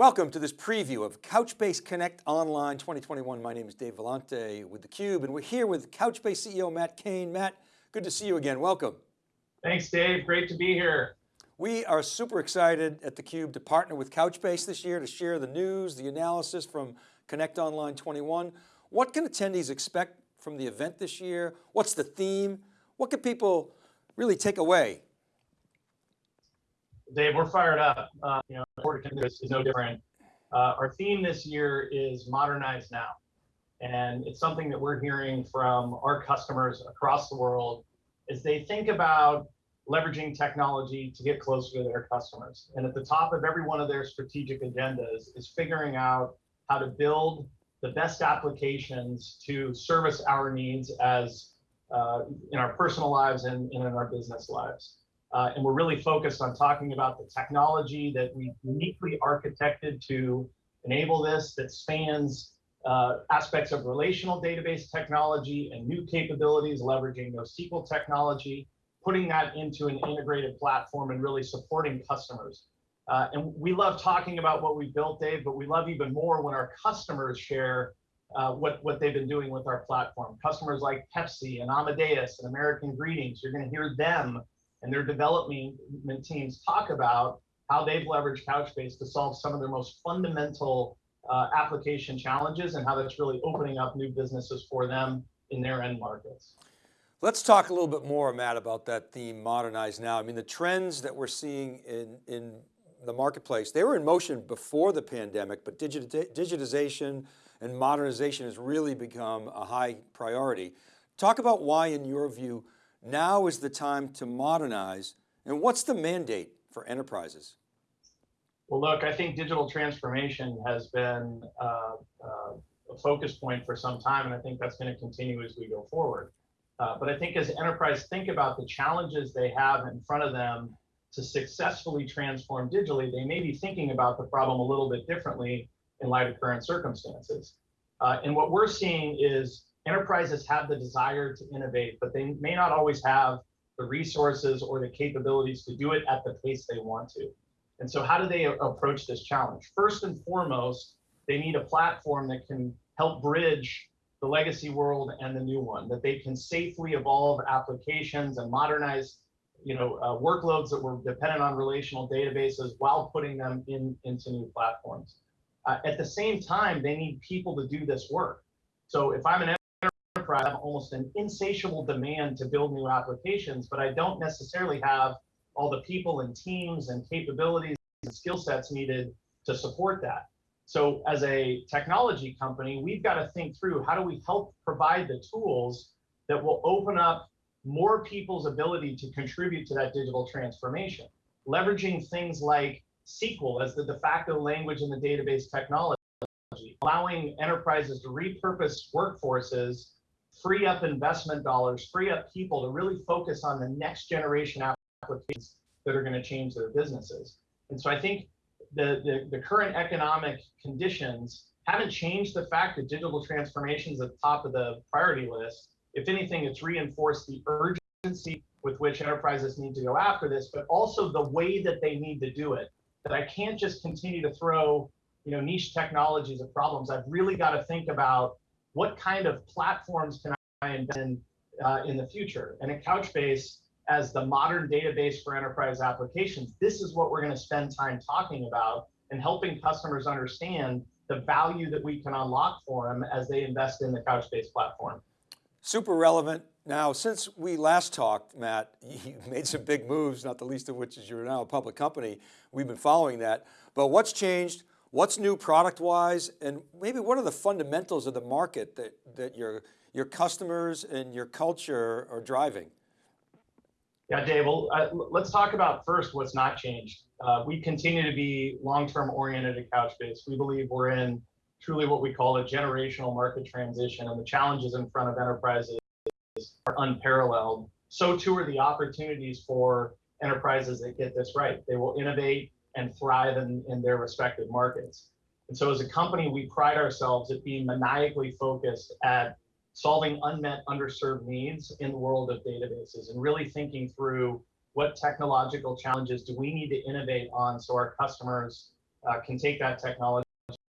Welcome to this preview of Couchbase Connect Online 2021. My name is Dave Vellante with theCUBE and we're here with Couchbase CEO Matt Cain. Matt, good to see you again, welcome. Thanks Dave, great to be here. We are super excited at theCUBE to partner with Couchbase this year to share the news, the analysis from Connect Online 21. What can attendees expect from the event this year? What's the theme? What can people really take away Dave, we're fired up. Uh, you know, this is no different. Uh, our theme this year is modernize now. And it's something that we're hearing from our customers across the world as they think about leveraging technology to get closer to their customers. And at the top of every one of their strategic agendas is figuring out how to build the best applications to service our needs as uh, in our personal lives and, and in our business lives. Uh, and we're really focused on talking about the technology that we uniquely architected to enable this that spans uh, aspects of relational database technology and new capabilities, leveraging NoSQL technology, putting that into an integrated platform and really supporting customers. Uh, and we love talking about what we built, Dave, but we love even more when our customers share uh, what, what they've been doing with our platform. Customers like Pepsi and Amadeus and American Greetings, you're going to hear them and their development teams talk about how they've leveraged Couchbase to solve some of their most fundamental uh, application challenges and how that's really opening up new businesses for them in their end markets. Let's talk a little bit more, Matt, about that theme, modernize now. I mean, the trends that we're seeing in, in the marketplace, they were in motion before the pandemic, but digitization and modernization has really become a high priority. Talk about why, in your view, now is the time to modernize. And what's the mandate for enterprises? Well, look, I think digital transformation has been uh, uh, a focus point for some time, and I think that's going to continue as we go forward. Uh, but I think as enterprise think about the challenges they have in front of them to successfully transform digitally, they may be thinking about the problem a little bit differently in light of current circumstances. Uh, and what we're seeing is enterprises have the desire to innovate, but they may not always have the resources or the capabilities to do it at the pace they want to. And so how do they approach this challenge? First and foremost, they need a platform that can help bridge the legacy world and the new one, that they can safely evolve applications and modernize you know, uh, workloads that were dependent on relational databases while putting them in, into new platforms. Uh, at the same time, they need people to do this work. So if I'm an enterprise have almost an insatiable demand to build new applications, but I don't necessarily have all the people and teams and capabilities and skill sets needed to support that. So as a technology company, we've got to think through how do we help provide the tools that will open up more people's ability to contribute to that digital transformation, leveraging things like SQL as the de facto language in the database technology, allowing enterprises to repurpose workforces free up investment dollars, free up people to really focus on the next generation applications that are going to change their businesses. And so I think the, the, the current economic conditions haven't changed the fact that digital transformation is at the top of the priority list. If anything, it's reinforced the urgency with which enterprises need to go after this, but also the way that they need to do it. That I can't just continue to throw you know, niche technologies at problems. I've really got to think about what kind of platforms can I invest in uh, in the future? And at Couchbase, as the modern database for enterprise applications, this is what we're going to spend time talking about and helping customers understand the value that we can unlock for them as they invest in the Couchbase platform. Super relevant. Now, since we last talked, Matt, you made some big moves, not the least of which is you're now a public company. We've been following that. But what's changed? What's new product-wise, and maybe what are the fundamentals of the market that, that your, your customers and your culture are driving? Yeah, Dave, well, uh, let's talk about first what's not changed. Uh, we continue to be long-term oriented at Couchbase. We believe we're in truly what we call a generational market transition, and the challenges in front of enterprises are unparalleled. So too are the opportunities for enterprises that get this right. They will innovate, and thrive in, in their respective markets. And so as a company, we pride ourselves at being maniacally focused at solving unmet underserved needs in the world of databases and really thinking through what technological challenges do we need to innovate on so our customers uh, can take that technology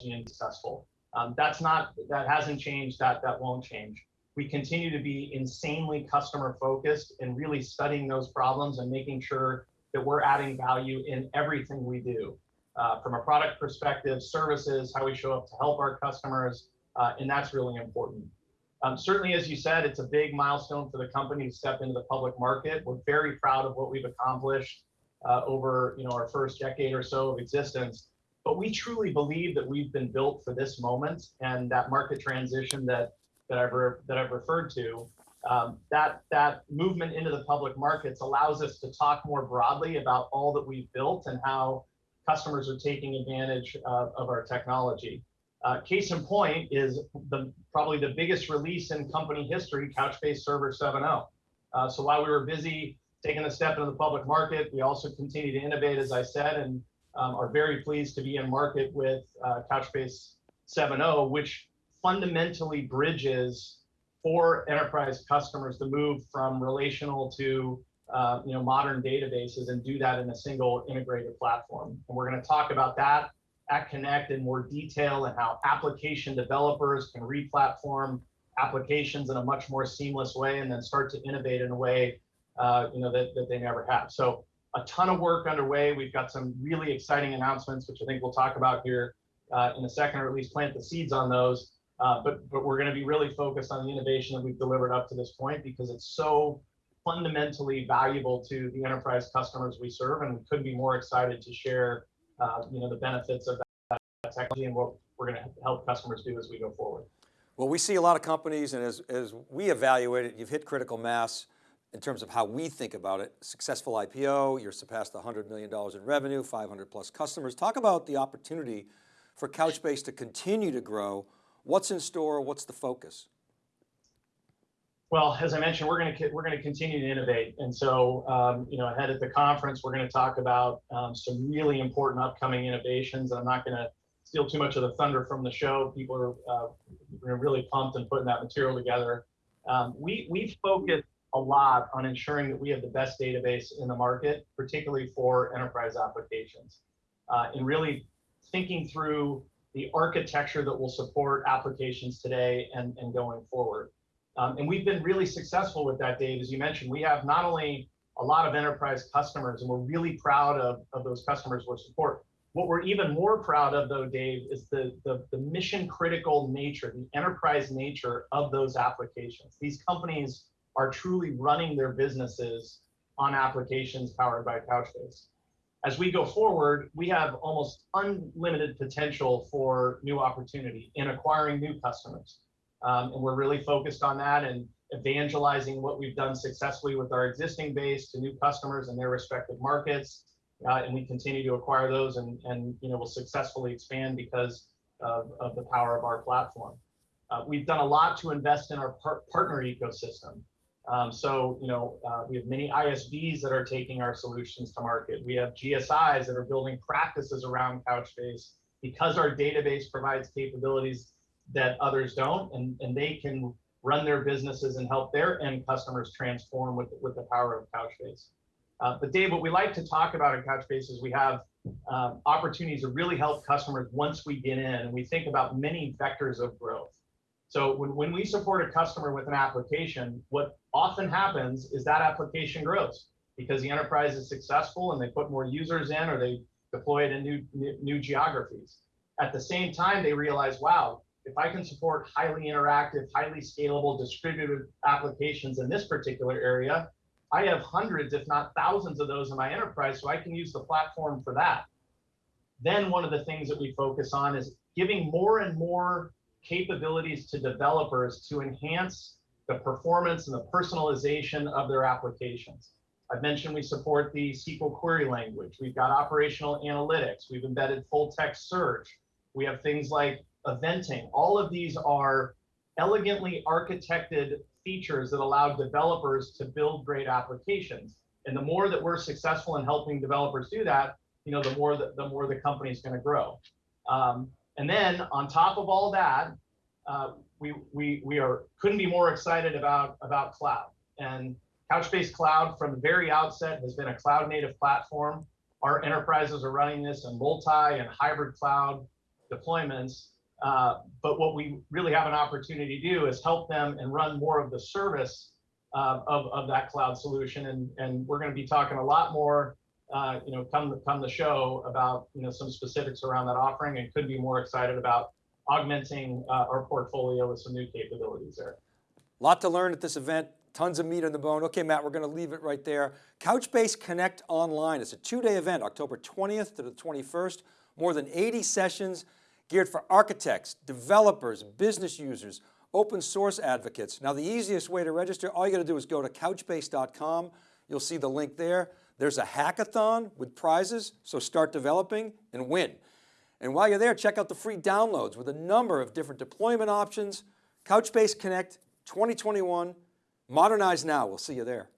and be successful. Um, that's not that hasn't changed. That that won't change. We continue to be insanely customer focused and really studying those problems and making sure that we're adding value in everything we do, uh, from a product perspective, services, how we show up to help our customers, uh, and that's really important. Um, certainly, as you said, it's a big milestone for the company to step into the public market. We're very proud of what we've accomplished uh, over you know our first decade or so of existence. But we truly believe that we've been built for this moment and that market transition that that I've that I've referred to. Um, that that movement into the public markets allows us to talk more broadly about all that we've built and how customers are taking advantage of, of our technology. Uh, case in point is the probably the biggest release in company history, Couchbase Server 7.0. Uh, so while we were busy taking a step into the public market, we also continue to innovate, as I said, and um, are very pleased to be in market with uh, Couchbase 7.0, which fundamentally bridges for enterprise customers to move from relational to uh, you know modern databases and do that in a single integrated platform. And we're going to talk about that at Connect in more detail and how application developers can re-platform applications in a much more seamless way and then start to innovate in a way uh, you know that, that they never have. So a ton of work underway. We've got some really exciting announcements, which I think we'll talk about here uh, in a second, or at least plant the seeds on those. Uh, but but we're going to be really focused on the innovation that we've delivered up to this point because it's so fundamentally valuable to the enterprise customers we serve, and we couldn't be more excited to share uh, you know the benefits of that technology and what we're going to help customers do as we go forward. Well, we see a lot of companies, and as as we evaluate it, you've hit critical mass in terms of how we think about it. Successful IPO, you're surpassed $100 million in revenue, 500 plus customers. Talk about the opportunity for Couchbase to continue to grow. What's in store? What's the focus? Well, as I mentioned, we're going to we're going to continue to innovate, and so um, you know, ahead at the conference, we're going to talk about um, some really important upcoming innovations. I'm not going to steal too much of the thunder from the show. People are uh, really pumped and putting that material together. Um, we we focus a lot on ensuring that we have the best database in the market, particularly for enterprise applications, uh, and really thinking through the architecture that will support applications today and, and going forward. Um, and we've been really successful with that, Dave. As you mentioned, we have not only a lot of enterprise customers, and we're really proud of, of those customers we support. What we're even more proud of, though, Dave, is the, the, the mission critical nature, the enterprise nature of those applications. These companies are truly running their businesses on applications powered by Couchbase. As we go forward, we have almost unlimited potential for new opportunity in acquiring new customers. Um, and we're really focused on that and evangelizing what we've done successfully with our existing base to new customers in their respective markets. Uh, and we continue to acquire those and, and you know, will successfully expand because of, of the power of our platform. Uh, we've done a lot to invest in our par partner ecosystem. Um, so, you know, uh, we have many ISVs that are taking our solutions to market. We have GSIs that are building practices around Couchbase because our database provides capabilities that others don't, and, and they can run their businesses and help their end customers transform with, with the power of Couchbase. Uh, but Dave, what we like to talk about in Couchbase is we have um, opportunities to really help customers once we get in, and we think about many vectors of growth. So when, when we support a customer with an application, what often happens is that application grows because the enterprise is successful and they put more users in or they deploy it in new, new geographies. At the same time, they realize, wow, if I can support highly interactive, highly scalable, distributed applications in this particular area, I have hundreds, if not thousands of those in my enterprise, so I can use the platform for that. Then one of the things that we focus on is giving more and more capabilities to developers to enhance the performance and the personalization of their applications. I've mentioned we support the SQL query language. We've got operational analytics. We've embedded full text search. We have things like eventing. All of these are elegantly architected features that allow developers to build great applications. And the more that we're successful in helping developers do that, you know, the more the, the more the company is going to grow. Um, and then on top of all that, uh, we, we, we are couldn't be more excited about, about cloud. And Couchbase Cloud from the very outset has been a cloud native platform. our enterprises are running this in multi and hybrid cloud deployments. Uh, but what we really have an opportunity to do is help them and run more of the service uh, of, of that cloud solution. And, and we're going to be talking a lot more, uh, you know, come, come the show about, you know, some specifics around that offering and could be more excited about augmenting uh, our portfolio with some new capabilities there. Lot to learn at this event, tons of meat on the bone. Okay, Matt, we're going to leave it right there. Couchbase Connect Online. It's a two-day event, October 20th to the 21st. More than 80 sessions geared for architects, developers, business users, open source advocates. Now the easiest way to register, all you got to do is go to couchbase.com. You'll see the link there. There's a hackathon with prizes, so start developing and win. And while you're there, check out the free downloads with a number of different deployment options. Couchbase Connect 2021, modernize now. We'll see you there.